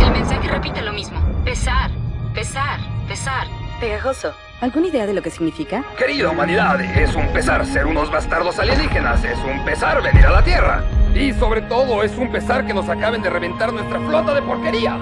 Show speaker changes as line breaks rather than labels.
El mensaje repite lo mismo. Pesar, pesar, pesar.
Pegajoso. ¿Alguna idea de lo que significa?
Querida humanidad, es un pesar ser unos bastardos alienígenas, es un pesar venir a la Tierra. Y sobre todo es un pesar que nos acaben de reventar nuestra flota de porquería.